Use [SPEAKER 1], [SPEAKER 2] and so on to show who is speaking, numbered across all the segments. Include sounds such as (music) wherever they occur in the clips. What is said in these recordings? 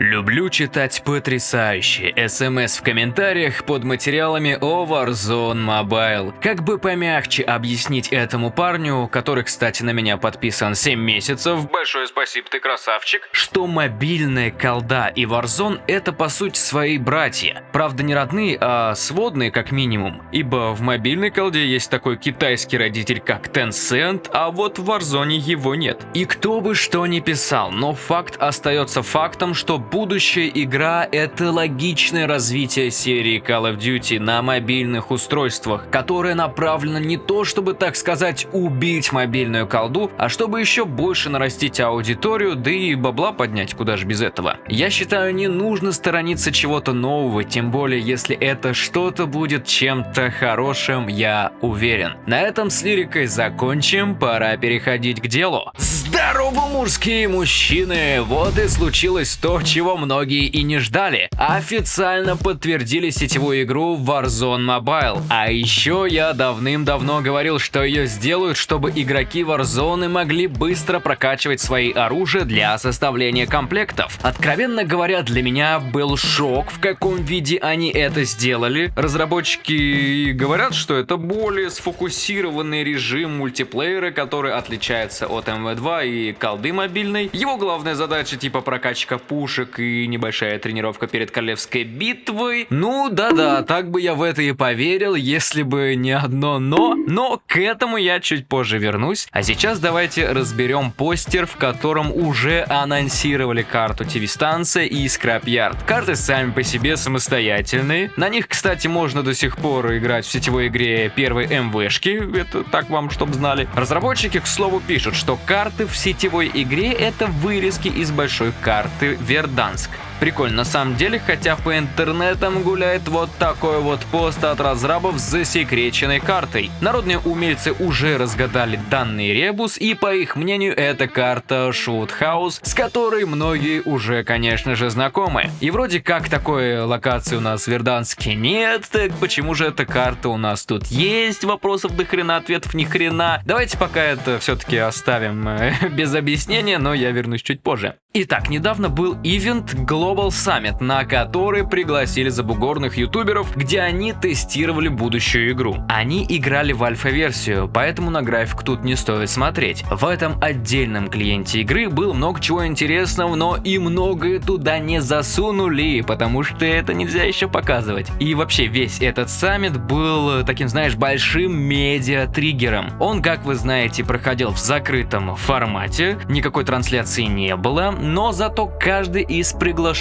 [SPEAKER 1] Люблю читать потрясающие СМС в комментариях под материалами о Warzone Mobile. Как бы помягче объяснить этому парню, который, кстати, на меня подписан 7 месяцев, большое спасибо, ты красавчик, что мобильная колда и Warzone это по сути свои братья. Правда не родные, а сводные как минимум. Ибо в мобильной колде есть такой китайский родитель как Tencent, а вот в Warzone его нет. И кто бы что ни писал, но факт остается фактом, что будущая игра – это логичное развитие серии Call of Duty на мобильных устройствах, которое направлено не то, чтобы, так сказать, убить мобильную колду, а чтобы еще больше нарастить аудиторию, да и бабла поднять, куда же без этого. Я считаю, не нужно сторониться чего-то нового, тем более, если это что-то будет чем-то хорошим, я уверен. На этом с лирикой закончим, пора переходить к делу. Здорово, мужские мужчины! Вот и случилось то, чего многие и не ждали. Официально подтвердили сетевую игру Warzone Mobile. А еще я давным-давно говорил, что ее сделают, чтобы игроки Warzone могли быстро прокачивать свои оружия для составления комплектов. Откровенно говоря, для меня был шок, в каком виде они это сделали. Разработчики говорят, что это более сфокусированный режим мультиплеера, который отличается от МВ2 и колды мобильной. Его главная задача типа прокачка пушек и небольшая тренировка перед королевской битвой. Ну да-да, так бы я в это и поверил, если бы не одно но. Но к этому я чуть позже вернусь. А сейчас давайте разберем постер, в котором уже анонсировали карту TV-станция и Скраб-Ярд. Карты сами по себе самостоятельные. На них, кстати, можно до сих пор играть в сетевой игре первой МВшки. Это так вам, чтобы знали. Разработчики, к слову, пишут, что карты в сетевой игре это вырезки из большой карты Верд Верданск. Прикольно на самом деле, хотя по интернетам гуляет вот такой вот пост от разрабов с засекреченной картой. Народные умельцы уже разгадали данный ребус и по их мнению это карта Шутхаус, с которой многие уже конечно же знакомы. И вроде как такой локации у нас в Верданске нет, так почему же эта карта у нас тут есть? Вопросов до хрена, ответов ни хрена. Давайте пока это все-таки оставим э, (laughs) без объяснения, но я вернусь чуть позже. Итак, недавно был ивент Global Summit, на который пригласили забугорных ютуберов, где они тестировали будущую игру. Они играли в альфа-версию, поэтому на график тут не стоит смотреть. В этом отдельном клиенте игры было много чего интересного, но и многое туда не засунули, потому что это нельзя еще показывать. И вообще весь этот саммит был таким, знаешь, большим медиа-триггером. Он, как вы знаете, проходил в закрытом формате, никакой трансляции не было, но зато каждый из приглашенных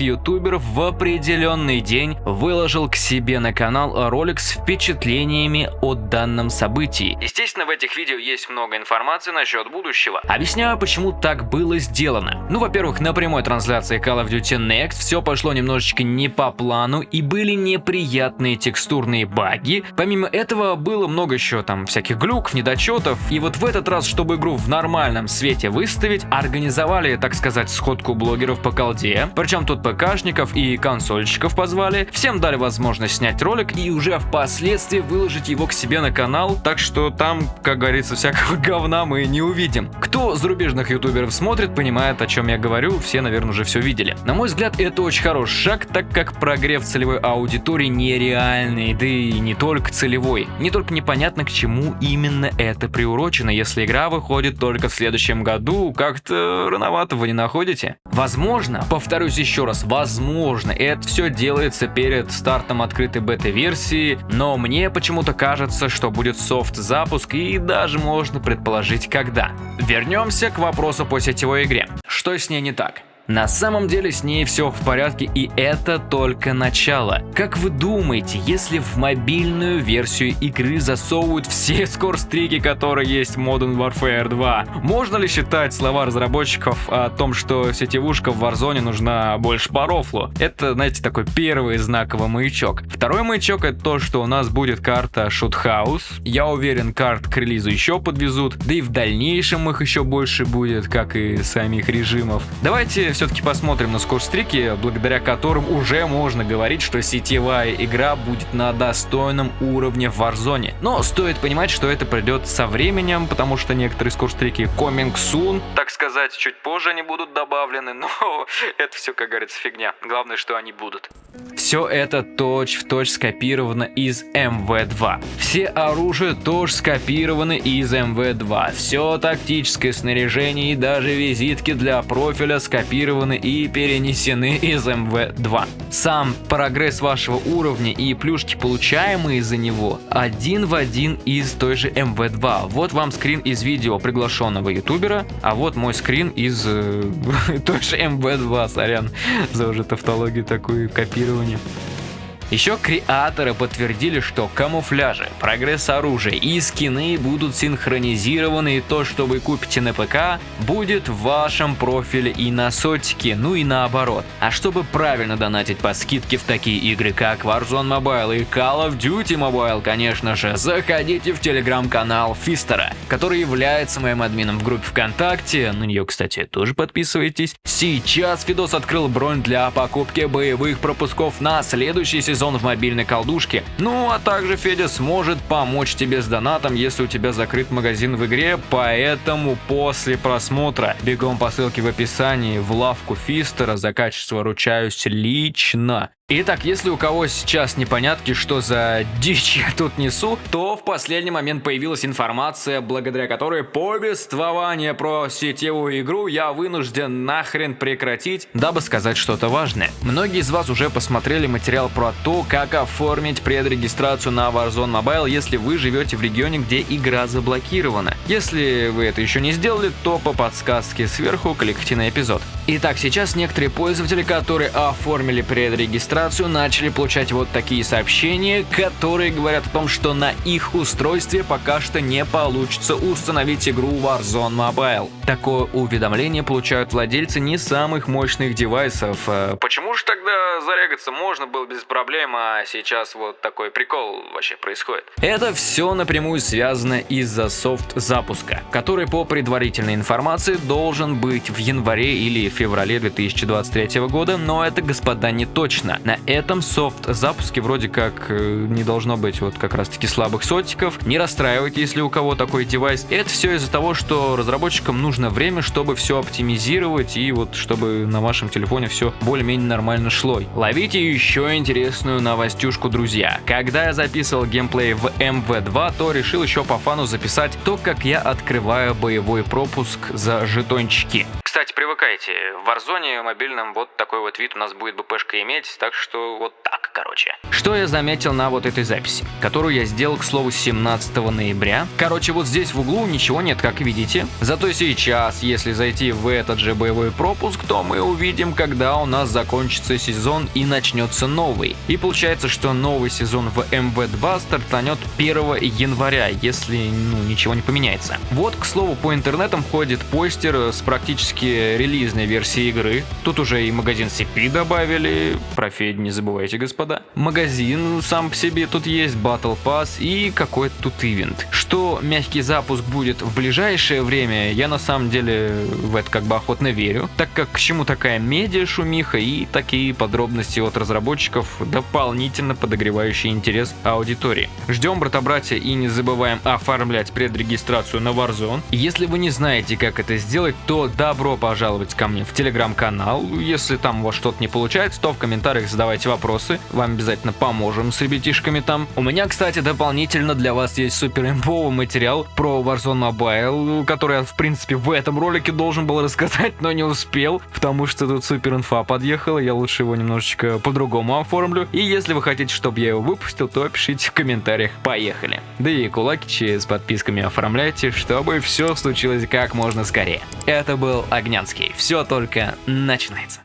[SPEAKER 1] ютуберов в определенный день выложил к себе на канал ролик с впечатлениями о данном событии. Естественно, в этих видео есть много информации насчет будущего. Объясняю, почему так было сделано. Ну, во-первых, на прямой трансляции Call of Duty Next все пошло немножечко не по плану и были неприятные текстурные баги. Помимо этого, было много еще там всяких глюков, недочетов. И вот в этот раз, чтобы игру в нормальном свете выставить, организовали, так сказать, сходку блогеров по колде. Причем тут ПКшников и консольщиков позвали. Всем дали возможность снять ролик и уже впоследствии выложить его к себе на канал. Так что там, как говорится, всякого (laughs) говна мы не увидим. Кто зарубежных ютуберов смотрит, понимает, о чем я говорю. Все, наверное, уже все видели. На мой взгляд, это очень хороший шаг, так как прогрев целевой аудитории нереальный, да и не только целевой. Не только непонятно, к чему именно это приурочено, если игра выходит только в следующем году. Как-то рановато вы не находите? Возможно, повторюсь еще раз, возможно, это все делается перед стартом открытой бета-версии, но мне почему-то кажется, что будет софт-запуск и даже можно предположить когда. Вернемся к вопросу по сетевой игре. Что с ней не так? На самом деле с ней все в порядке и это только начало. Как вы думаете, если в мобильную версию игры засовывают все (laughs) скорстрики, которые есть в Modern Warfare 2, можно ли считать слова разработчиков о том, что сетевушка в Warzone нужна больше по рофлу? Это, знаете, такой первый знаковый маячок. Второй маячок это то, что у нас будет карта House. Я уверен, карт к релизу еще подвезут, да и в дальнейшем их еще больше будет, как и самих режимов. Давайте все-таки посмотрим на скорстрики, благодаря которым уже можно говорить, что сетевая игра будет на достойном уровне в Warzone. Но стоит понимать, что это придет со временем, потому что некоторые скорстрики coming soon, так сказать, чуть позже они будут добавлены, (laughs) но это все, как говорится, фигня. Главное, что они будут. Все это точь-в-точь точь скопировано из МВ-2. Все оружия тоже скопированы из МВ-2. Все тактическое снаряжение и даже визитки для профиля скопированы и перенесены из МВ-2. Сам прогресс вашего уровня и плюшки, получаемые за него, один в один из той же МВ-2. Вот вам скрин из видео приглашенного ютубера, а вот мой скрин из э, (laughs) той же МВ-2, сорян за уже тавтологию такую копирование. Еще креаторы подтвердили, что камуфляжи, прогресс оружия и скины будут синхронизированы и то, что вы купите на ПК, будет в вашем профиле и на сотике, ну и наоборот. А чтобы правильно донатить по скидке в такие игры, как Warzone Mobile и Call of Duty Mobile, конечно же, заходите в телеграм-канал Фистера, который является моим админом в группе ВКонтакте, на нее, кстати, тоже подписывайтесь. Сейчас Фидос открыл бронь для покупки боевых пропусков на следующий сезон сезон в мобильной колдушке. Ну а также Федя сможет помочь тебе с донатом, если у тебя закрыт магазин в игре, поэтому после просмотра бегом по ссылке в описании в лавку Фистера за качество ручаюсь лично. Итак, если у кого сейчас непонятки, что за дичь я тут несу, то в последний момент появилась информация, благодаря которой повествование про сетевую игру я вынужден нахрен прекратить, дабы сказать что-то важное. Многие из вас уже посмотрели материал про то, как оформить предрегистрацию на Warzone Mobile, если вы живете в регионе, где игра заблокирована. Если вы это еще не сделали, то по подсказке сверху кликайте на эпизод. Итак, сейчас некоторые пользователи, которые оформили предрегистрацию, начали получать вот такие сообщения, которые говорят о том, что на их устройстве пока что не получится установить игру Warzone Mobile. Такое уведомление получают владельцы не самых мощных девайсов. Э, почему же тогда зарегаться можно было без проблем, а сейчас вот такой прикол вообще происходит? Это все напрямую связано из-за софт запуска, который по предварительной информации должен быть в январе или феврале 2023 года, но это, господа, не точно. На этом софт-запуске вроде как э, не должно быть вот как раз-таки слабых сотиков. Не расстраивайтесь, если у кого такой девайс. Это все из-за того, что разработчикам нужно время, чтобы все оптимизировать и вот чтобы на вашем телефоне все более-менее нормально шло. Ловите еще интересную новостюшку, друзья. Когда я записывал геймплей в MV2, то решил еще по фану записать то, как я открываю боевой пропуск за жетончики. Кстати, привыкайте, в Warzone мобильном вот такой вот вид у нас будет БПшка иметь, так что вот так, короче. Что я заметил на вот этой записи, которую я сделал, к слову, 17 ноября. Короче, вот здесь в углу ничего нет, как видите. Зато сейчас, если зайти в этот же боевой пропуск, то мы увидим, когда у нас закончится сезон и начнется новый. И получается, что новый сезон в МВ2 стартанет 1 января, если ну, ничего не поменяется. Вот, к слову, по интернетам ходит постер с практически релизной версии игры. Тут уже и магазин CP добавили, про Федь не забывайте, господа. Магазин сам по себе тут есть, Battle Pass и какой-то тут ивент. Что мягкий запуск будет в ближайшее время, я на самом деле в это как бы охотно верю, так как к чему такая медиа шумиха и такие подробности от разработчиков, дополнительно подогревающие интерес аудитории. Ждем, брата-братья, и не забываем оформлять предрегистрацию на Warzone. Если вы не знаете, как это сделать, то добро пожаловать ко мне в телеграм-канал. Если там у вас что-то не получается, то в комментариях задавайте вопросы. Вам обязательно поможем с ребятишками там. У меня, кстати, дополнительно для вас есть супер имповый материал про Warzone Mobile, который я, в принципе, в этом ролике должен был рассказать, но не успел, потому что тут супер инфа подъехала, я лучше его немножечко по-другому оформлю. И если вы хотите, чтобы я его выпустил, то пишите в комментариях. Поехали! Да и кулакичи с подписками оформляйте, чтобы все случилось как можно скорее. Это был Огнянский. Все только начинается.